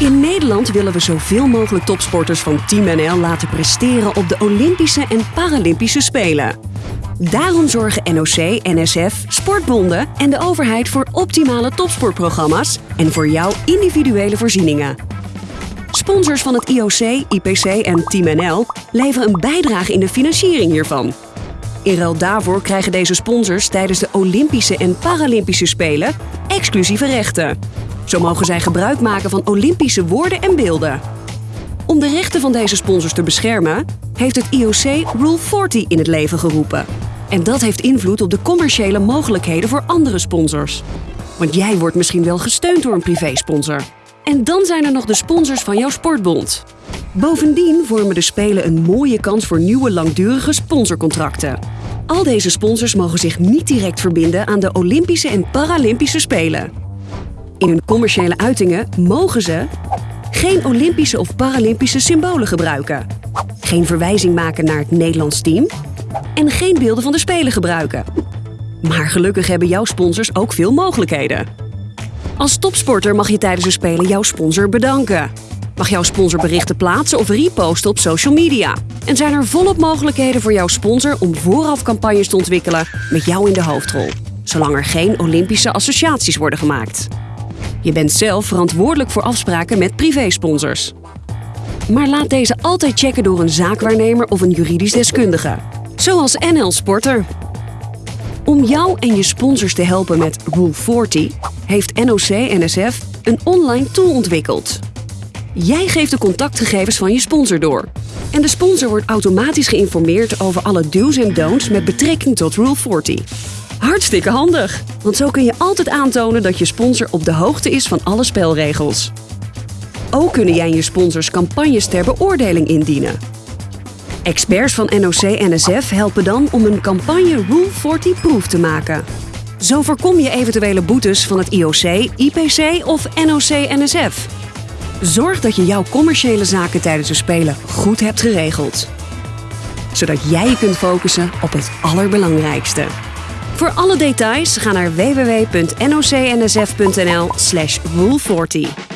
In Nederland willen we zoveel mogelijk topsporters van Team NL laten presteren op de Olympische en Paralympische Spelen. Daarom zorgen NOC, NSF, sportbonden en de overheid voor optimale topsportprogramma's en voor jouw individuele voorzieningen. Sponsors van het IOC, IPC en Team NL leveren een bijdrage in de financiering hiervan. In ruil daarvoor krijgen deze sponsors tijdens de Olympische en Paralympische Spelen exclusieve rechten. Zo mogen zij gebruik maken van Olympische woorden en beelden. Om de rechten van deze sponsors te beschermen, heeft het IOC Rule 40 in het leven geroepen. En dat heeft invloed op de commerciële mogelijkheden voor andere sponsors. Want jij wordt misschien wel gesteund door een privésponsor. En dan zijn er nog de sponsors van jouw sportbond. Bovendien vormen de Spelen een mooie kans voor nieuwe langdurige sponsorcontracten. Al deze sponsors mogen zich niet direct verbinden aan de Olympische en Paralympische Spelen. In hun commerciële uitingen mogen ze geen Olympische of Paralympische symbolen gebruiken, geen verwijzing maken naar het Nederlands team en geen beelden van de Spelen gebruiken. Maar gelukkig hebben jouw sponsors ook veel mogelijkheden. Als topsporter mag je tijdens de Spelen jouw sponsor bedanken. Mag jouw sponsor berichten plaatsen of reposten op social media. En zijn er volop mogelijkheden voor jouw sponsor om vooraf campagnes te ontwikkelen met jou in de hoofdrol. Zolang er geen Olympische associaties worden gemaakt. Je bent zelf verantwoordelijk voor afspraken met privésponsors. Maar laat deze altijd checken door een zaakwaarnemer of een juridisch deskundige. Zoals NL Sporter. Om jou en je sponsors te helpen met Rule 40 heeft NOC-NSF een online tool ontwikkeld. Jij geeft de contactgegevens van je sponsor door. En de sponsor wordt automatisch geïnformeerd over alle do's en don'ts met betrekking tot Rule 40. Hartstikke handig, want zo kun je altijd aantonen dat je sponsor op de hoogte is van alle spelregels. Ook kunnen jij en je sponsors campagnes ter beoordeling indienen. Experts van NOC-NSF helpen dan om een campagne Rule 40-proof te maken. Zo voorkom je eventuele boetes van het IOC, IPC of NOC-NSF. Zorg dat je jouw commerciële zaken tijdens de Spelen goed hebt geregeld. Zodat jij je kunt focussen op het allerbelangrijkste. Voor alle details ga naar www.nocnsf.nl/rule40.